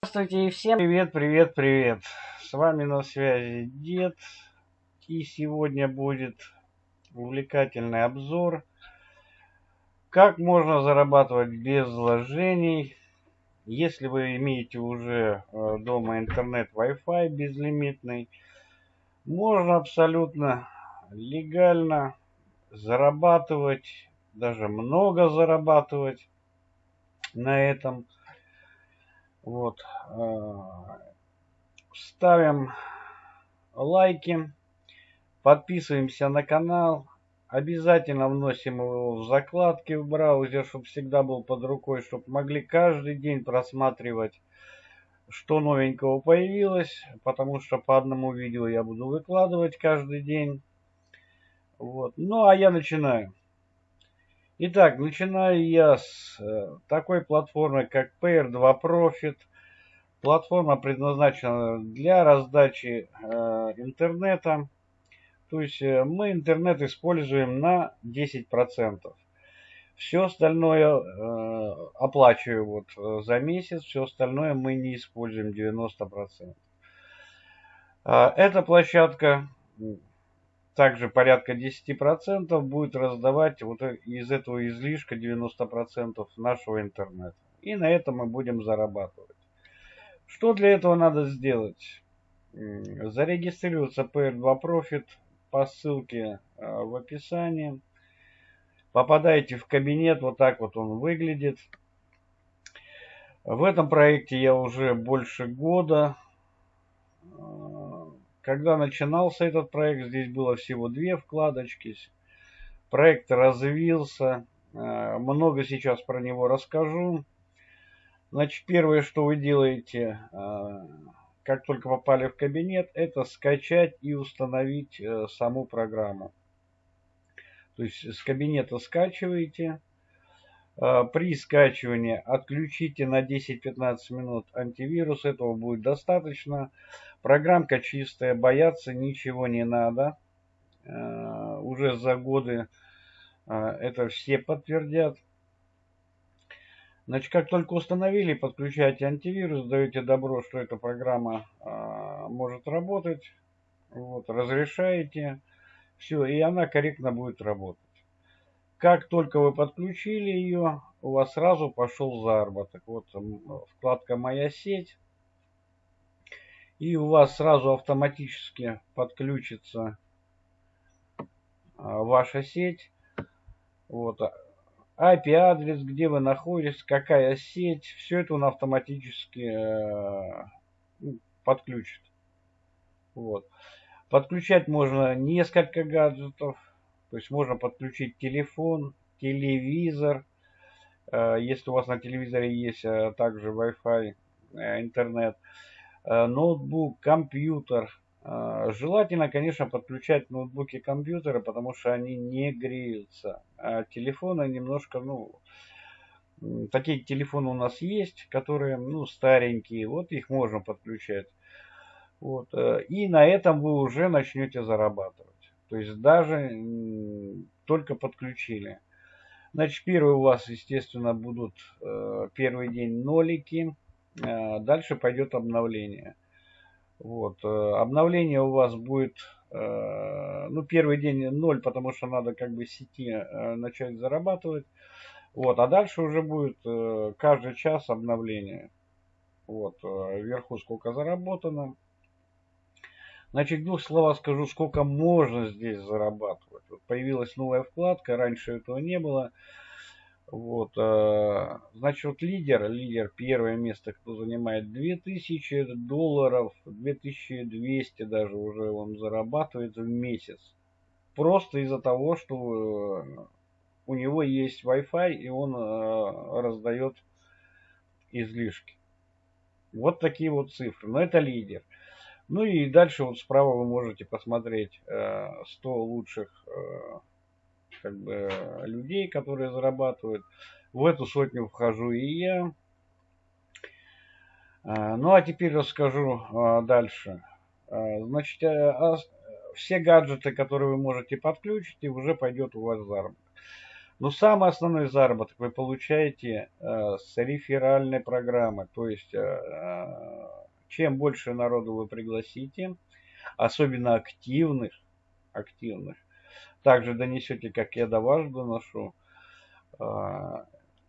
Здравствуйте и всем привет, привет, привет. С вами на связи Дед. И сегодня будет увлекательный обзор. Как можно зарабатывать без вложений, если вы имеете уже э, дома интернет Wi-Fi безлимитный. Можно абсолютно легально зарабатывать, даже много зарабатывать на этом вот. Э, ставим лайки, подписываемся на канал. Обязательно вносим его в закладки в браузер, чтобы всегда был под рукой, чтобы могли каждый день просматривать, что новенького появилось, потому что по одному видео я буду выкладывать каждый день. Вот. Ну, а я начинаю. Итак, начинаю я с э, такой платформы, как PR2 Profit. Платформа предназначена для раздачи э, интернета. То есть э, мы интернет используем на 10%. Все остальное оплачиваю вот за месяц, все остальное мы не используем 90%. Э, эта площадка также порядка 10% будет раздавать вот из этого излишка 90% нашего интернета. И на этом мы будем зарабатывать. Что для этого надо сделать? Зарегистрироваться PR2 Profit по ссылке а, в описании. Попадаете в кабинет, вот так вот он выглядит. В этом проекте я уже больше года. Когда начинался этот проект, здесь было всего две вкладочки. Проект развился. Э, много сейчас про него расскажу. Значит, первое, что вы делаете, э, как только попали в кабинет, это скачать и установить э, саму программу. То есть с кабинета скачиваете. При скачивании отключите на 10-15 минут антивирус. Этого будет достаточно. Программка чистая, бояться ничего не надо. Э, уже за годы э, это все подтвердят. Значит, как только установили, подключаете антивирус, даете добро, что эта программа может работать. Вот, разрешаете. Все, и она корректно будет работать. Как только вы подключили ее, у вас сразу пошел заработок. Вот вкладка «Моя сеть» и у вас сразу автоматически подключится а, ваша сеть. Вот. IP-адрес, где вы находитесь, какая сеть, все это он автоматически э, ну, подключит. Вот. Подключать можно несколько гаджетов, то есть можно подключить телефон, телевизор, э, если у вас на телевизоре есть э, также Wi-Fi, интернет. Э, ноутбук, компьютер. Желательно, конечно, подключать ноутбуки и компьютеры, потому что они не греются. А телефоны немножко, ну, такие телефоны у нас есть, которые, ну, старенькие. Вот их можно подключать. Вот. И на этом вы уже начнете зарабатывать. То есть даже только подключили. Значит, первые у вас, естественно, будут первый день нолики. Э, дальше пойдет обновление. Вот. Э, обновление у вас будет, э, ну, первый день 0, потому что надо как бы сети начать зарабатывать. Вот. А дальше уже будет каждый час обновление. Вот. Вверху сколько заработано. Значит, в двух словах скажу, сколько можно здесь зарабатывать. Вот появилась новая вкладка, раньше этого не было. Вот, э, значит, вот лидер, лидер, первое место, кто занимает 2000 долларов, 2200 даже уже он зарабатывает в месяц. Просто из-за того, что э, у него есть Wi-Fi и он э, раздает излишки. Вот такие вот цифры. Но это лидер. Ну и дальше вот справа вы можете посмотреть 100 лучших как бы людей, которые зарабатывают. В эту сотню вхожу и я. А, ну а теперь расскажу а, дальше. А, значит, все гаджеты, которые вы можете подключить, и уже пойдет у вас заработок. Но самый основной заработок вы получаете э, с реферальной программы. То есть, э, э, чем больше народу вы пригласите, особенно активных, активных, также донесете, как я до вас доношу, э,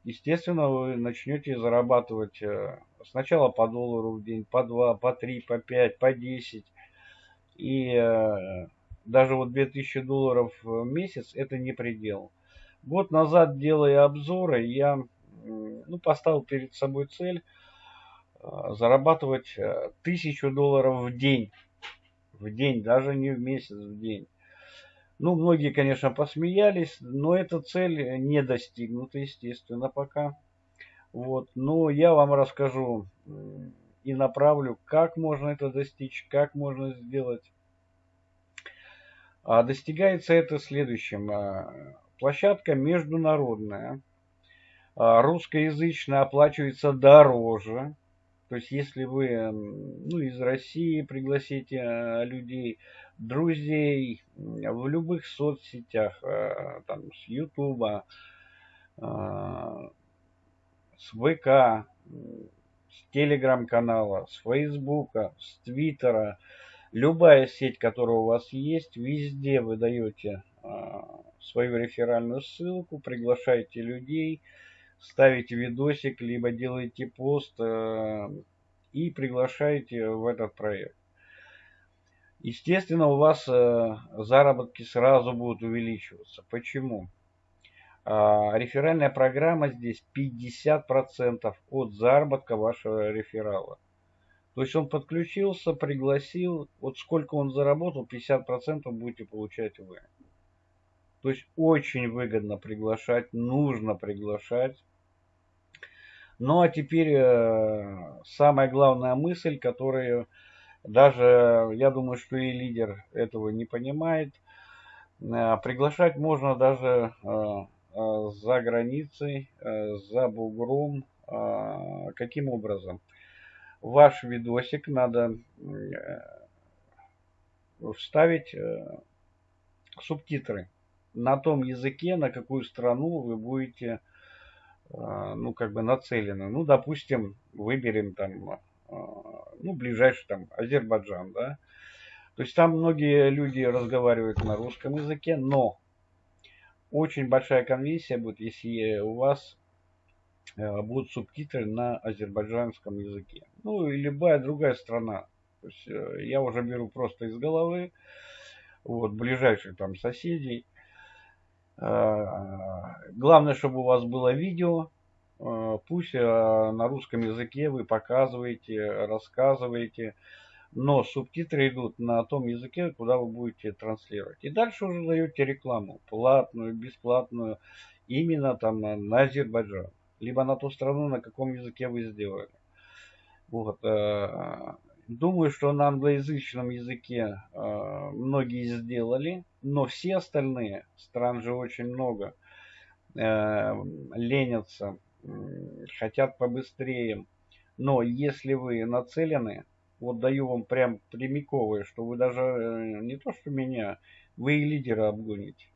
естественно, вы начнете зарабатывать э, сначала по доллару в день, по 2, по 3, по 5, по 10. И э, даже вот 2000 долларов в месяц это не предел. Год назад, делая обзоры, я ну, поставил перед собой цель зарабатывать 1000 долларов в день. В день, даже не в месяц, в день. Ну, многие, конечно, посмеялись, но эта цель не достигнута, естественно, пока. Вот. Но я вам расскажу и направлю, как можно это достичь, как можно сделать. А достигается это следующим. А, площадка международная. А, русскоязычная оплачивается дороже. То есть, если вы ну, из России пригласите а, людей, друзей в любых соцсетях, э, там, с Ютуба, э, с ВК, с Телеграм-канала, с Фейсбука, с Твиттера, любая сеть, которая у вас есть, везде вы даете свою реферальную ссылку, приглашаете людей, ставите видосик, либо делаете пост и приглашаете в этот проект. Естественно, у вас э, заработки сразу будут увеличиваться. Почему? А, реферальная программа здесь 50% от заработка вашего реферала. То есть он подключился, пригласил, вот сколько он заработал, 50% будете получать вы. То есть очень выгодно приглашать, нужно приглашать. Ну а теперь э, самая главная мысль, которую даже, я думаю, что и лидер этого не понимает. Э, приглашать можно даже э, э, за границей, за бугром. Каким образом? Ваш видосик надо вставить субтитры на том языке, на какую страну вы будете, ну, как бы нацелены. Ну, допустим, выберем там а, ну, ближайший там Азербайджан, да. То есть там многие люди разговаривают на русском языке, но очень большая конверсия будет, если у вас э, будут субтитры на азербайджанском языке. Ну и любая другая страна. То есть э, я уже беру просто из головы, вот, ближайших там соседей. А, главное, чтобы у вас было видео, Э, пусть э, на русском языке вы показываете, рассказываете, но субтитры идут на том языке, куда вы будете транслировать. И дальше уже даете рекламу, платную, бесплатную, именно там на, на Азербайджан, либо на ту страну, на каком языке вы сделали. Вот. Э, думаю, что на англоязычном языке многие сделали, но все остальные, стран же очень много, ленятся хотят побыстрее. Но если вы нацелены, вот даю вам прям прямиковое, что вы даже э, не то что меня, вы и лидера обгоните.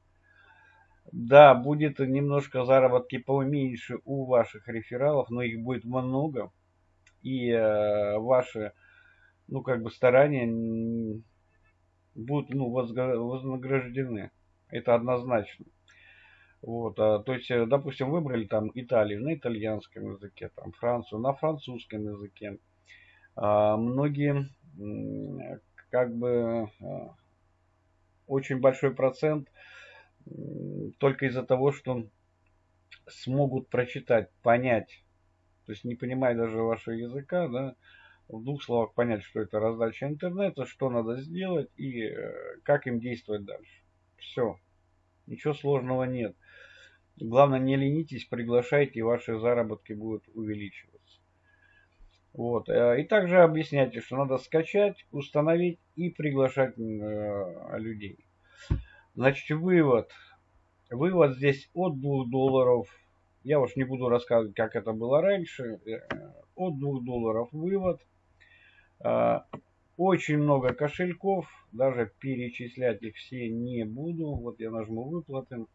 Да, будет немножко заработки поменьше у ваших рефералов, но их будет много. И э, ваши, ну, как бы старания будут ну, вознаграждены. Это однозначно. Вот, а, то есть, э, допустим, выбрали там Италию на итальянском языке, там Францию на французском языке. А, многие, как бы, а, очень большой процент только из-за того, что смогут прочитать, понять, то есть не понимая даже вашего языка, да, в двух словах понять, что это раздача интернета, что надо сделать и э, как им действовать дальше. Все. Ничего сложного нет. Главное, не ленитесь, приглашайте, и ваши заработки будут увеличиваться. Вот. Э, и также объясняйте, что надо скачать, установить и приглашать э, людей. Значит, вывод. Вывод здесь от 2 долларов. Я уж не буду рассказывать, как это было раньше. От 2 долларов вывод. Очень много кошельков. Даже перечислять их все не буду. Вот я нажму выплаты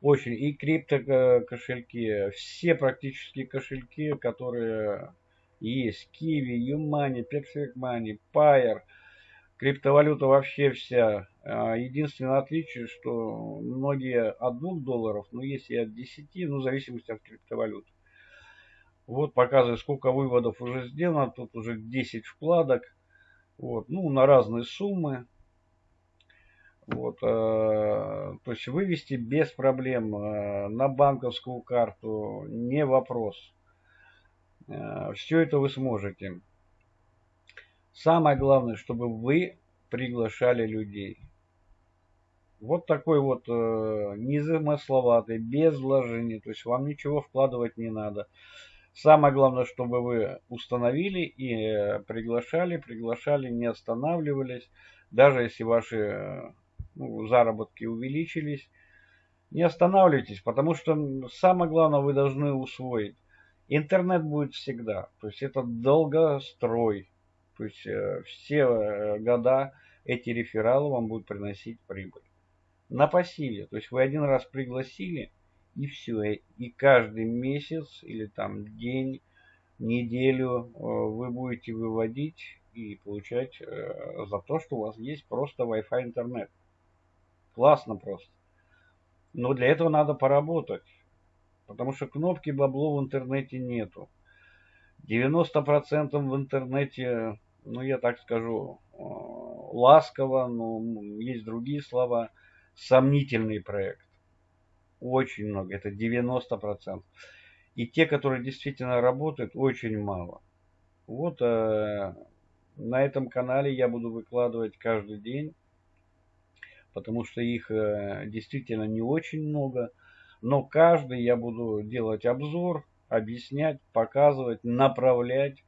Очень. И крипто кошельки, все практически кошельки, которые есть. Kiwi, Юмани, Perfect Money, Pair, криптовалюта вообще вся. А, единственное отличие, что многие от 2 долларов, но есть и от 10, ну, в зависимости от криптовалюты. Вот показываю, сколько выводов уже сделано. Тут уже 10 вкладок. Вот, ну, на разные суммы. Вот, э, то есть вывести без проблем э, на банковскую карту не вопрос. Э, все это вы сможете. Самое главное, чтобы вы приглашали людей. Вот такой вот э, незамысловатый, без вложений. То есть вам ничего вкладывать не надо. Самое главное, чтобы вы установили и э, приглашали, приглашали, не останавливались. Даже если ваши э, ну, заработки увеличились, не останавливайтесь, потому что самое главное вы должны усвоить. Интернет будет всегда, то есть это долгострой, то есть э, все года эти рефералы вам будут приносить прибыль. На пассиве, то есть вы один раз пригласили, и все. И каждый месяц или там день, неделю э, вы будете выводить и получать э, за то, что у вас есть просто Wi-Fi интернет. Классно просто. Но для этого надо поработать. Потому что кнопки бабло в интернете нету. 90% в интернете, ну я так скажу, э, ласково, но есть другие слова, сомнительный проект очень много, это 90%. И те, которые действительно работают, очень мало. Вот э, на этом канале я буду выкладывать каждый день, потому что их э, действительно не очень много. Но каждый я буду делать обзор, объяснять, показывать, направлять.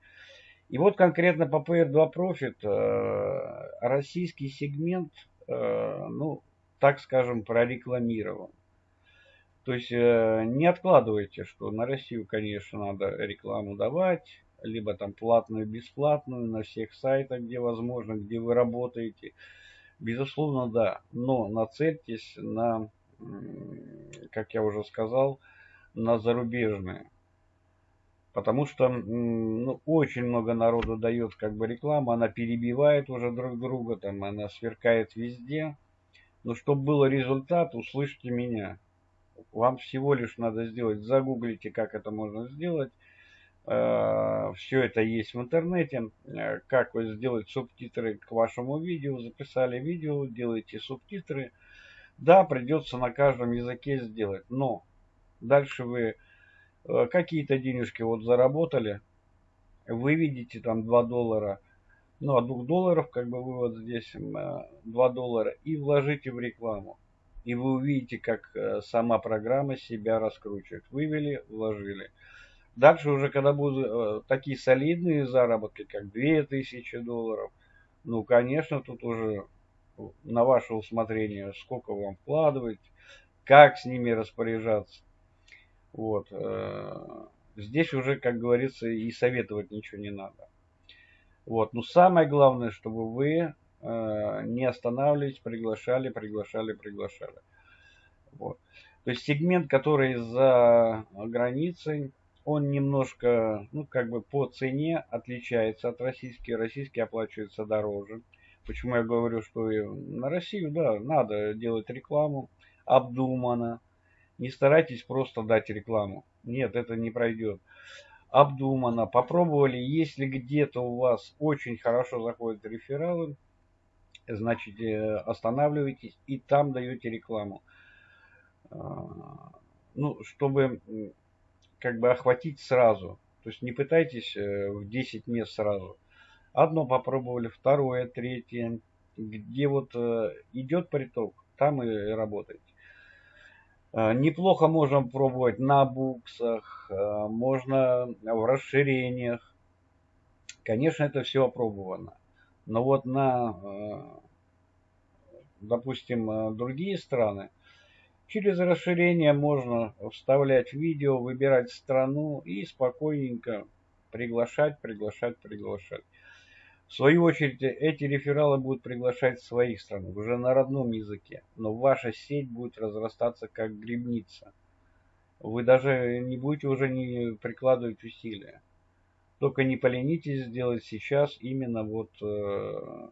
И вот конкретно по PR2 Profit э, российский сегмент, э, ну, так скажем, прорекламирован. То есть э, не откладывайте, что на Россию, конечно, надо рекламу давать, либо там платную, бесплатную на всех сайтах, где возможно, где вы работаете. Безусловно, да, но нацельтесь на, как я уже сказал, на зарубежные. Потому что ну, очень много народу дает как бы рекламу, она перебивает уже друг друга, там она сверкает везде. Но чтобы был результат, услышьте меня. Вам всего лишь надо сделать, загуглите, как это можно сделать. Э, Все это есть в интернете. Э, как вы сделать субтитры к вашему видео. Записали видео, делаете субтитры. Да, придется на каждом языке сделать. Но дальше вы э, какие-то денежки вот заработали. Вы видите там 2 доллара. Ну, от 2 долларов как бы вывод здесь 2 доллара. И вложите в рекламу и вы увидите, как э, сама программа себя раскручивает. Вывели, вложили. Дальше уже, когда будут э, такие солидные заработки, как 2000 долларов, ну, конечно, тут уже на ваше усмотрение, сколько вам вкладывать, как с ними распоряжаться. Вот. Э, здесь уже, как говорится, и советовать ничего не надо. Вот. Но самое главное, чтобы вы Э, не останавливались, приглашали, приглашали, приглашали. Вот. То есть сегмент, который за границей, он немножко, ну, как бы по цене отличается от российских. Российский оплачивается дороже. Почему я говорю, что на Россию, да, надо делать рекламу обдуманно. Не старайтесь просто дать рекламу. Нет, это не пройдет. Обдуманно. Попробовали, если где-то у вас очень хорошо заходят рефералы, значит, э, останавливаетесь и там даете рекламу. А, ну, чтобы как бы охватить сразу. То есть не пытайтесь э, в 10 мест сразу. Одно попробовали, второе, третье. Где вот э, идет приток, там и работаете. А, неплохо можно пробовать на буксах, а, можно в расширениях. Конечно, это все опробовано. Но вот на, э, допустим, э, другие страны, через расширение можно вставлять видео, выбирать страну и спокойненько приглашать, приглашать, приглашать. В свою очередь, эти рефералы будут приглашать своих стран уже на родном языке, но ваша сеть будет разрастаться как грибница. Вы даже не будете уже не прикладывать усилия. Только не поленитесь сделать сейчас именно вот э,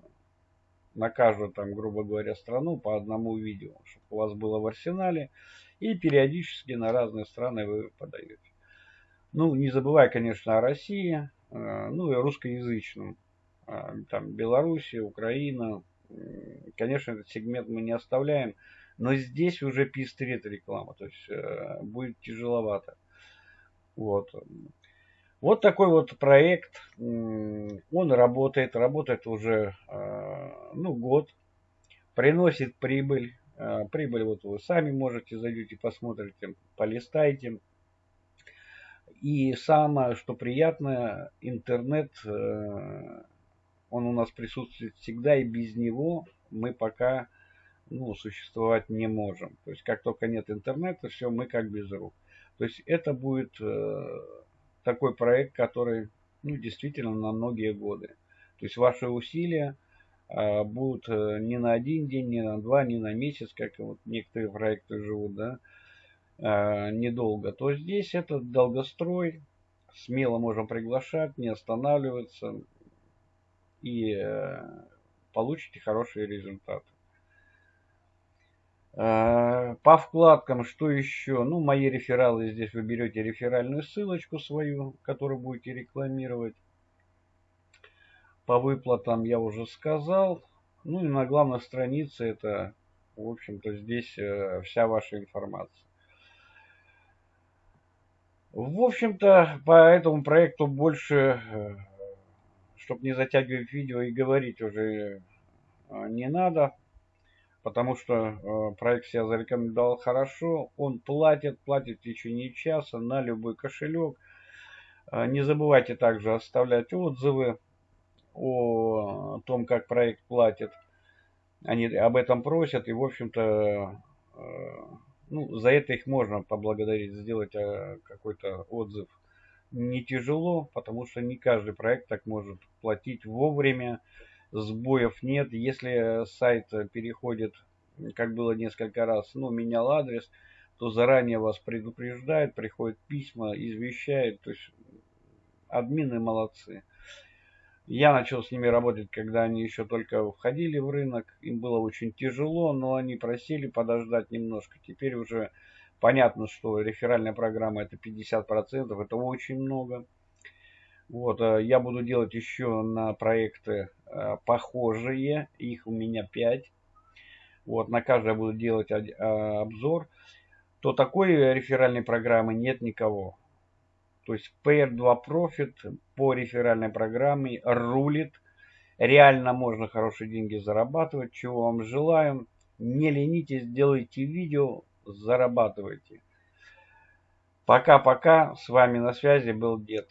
на каждую там, грубо говоря, страну по одному видео, чтобы у вас было в арсенале, и периодически на разные страны вы подаете. Ну, не забывая, конечно, о России, э, ну и русскоязычном. Э, там Белоруссия, Украина. Конечно, этот сегмент мы не оставляем, но здесь уже пестрит реклама, то есть э, будет тяжеловато. Вот. Вот такой вот проект, он работает, работает уже ну, год, приносит прибыль. Прибыль вот вы сами можете, зайдете, посмотрите, полистайте. И самое, что приятное, интернет, э, он у нас присутствует всегда, и без него мы пока ну, существовать не можем. То есть, как только нет интернета, все, мы как без рук. То есть, это будет э, такой проект, который ну, действительно на многие годы. То есть, ваши усилия э, будут не на один день, не на два, не на месяц, как вот некоторые проекты живут, да, э, недолго, то здесь это долгострой. Смело можем приглашать, не останавливаться и э, получите хорошие результаты. Э, по вкладкам, что еще? Ну, мои рефералы здесь вы берете реферальную ссылочку свою, которую будете рекламировать. По выплатам я уже сказал. Ну и на главной странице это, в общем-то, здесь э, вся ваша информация. В общем-то, по этому проекту больше, э, чтобы не затягивать видео и говорить уже не надо, потому что э, проект себя зарекомендовал хорошо. Он платит, платит в течение часа на любой кошелек. Не забывайте также оставлять отзывы о том, как проект платит. Они об этом просят, и, в общем-то, ну, за это их можно поблагодарить, сделать э, какой-то отзыв. Не тяжело, потому что не каждый проект так может платить вовремя, сбоев нет. Если сайт переходит, как было несколько раз, ну, менял адрес, то заранее вас предупреждают, приходят письма, извещают. То есть админы молодцы. Я начал с ними работать, когда они еще только входили в рынок. Им было очень тяжело, но они просили подождать немножко. Теперь уже понятно, что реферальная программа это 50%, это очень много. Вот, э, я буду делать еще на проекты похожие, их у меня 5. Вот, на каждое буду делать э, обзор. То такой реферальной программы нет никого. То есть PR2 Profit по реферальной программе рулит. Реально можно хорошие деньги зарабатывать. Чего вам желаем. Не ленитесь, делайте видео, зарабатывайте. Пока-пока. С вами на связи был Дед.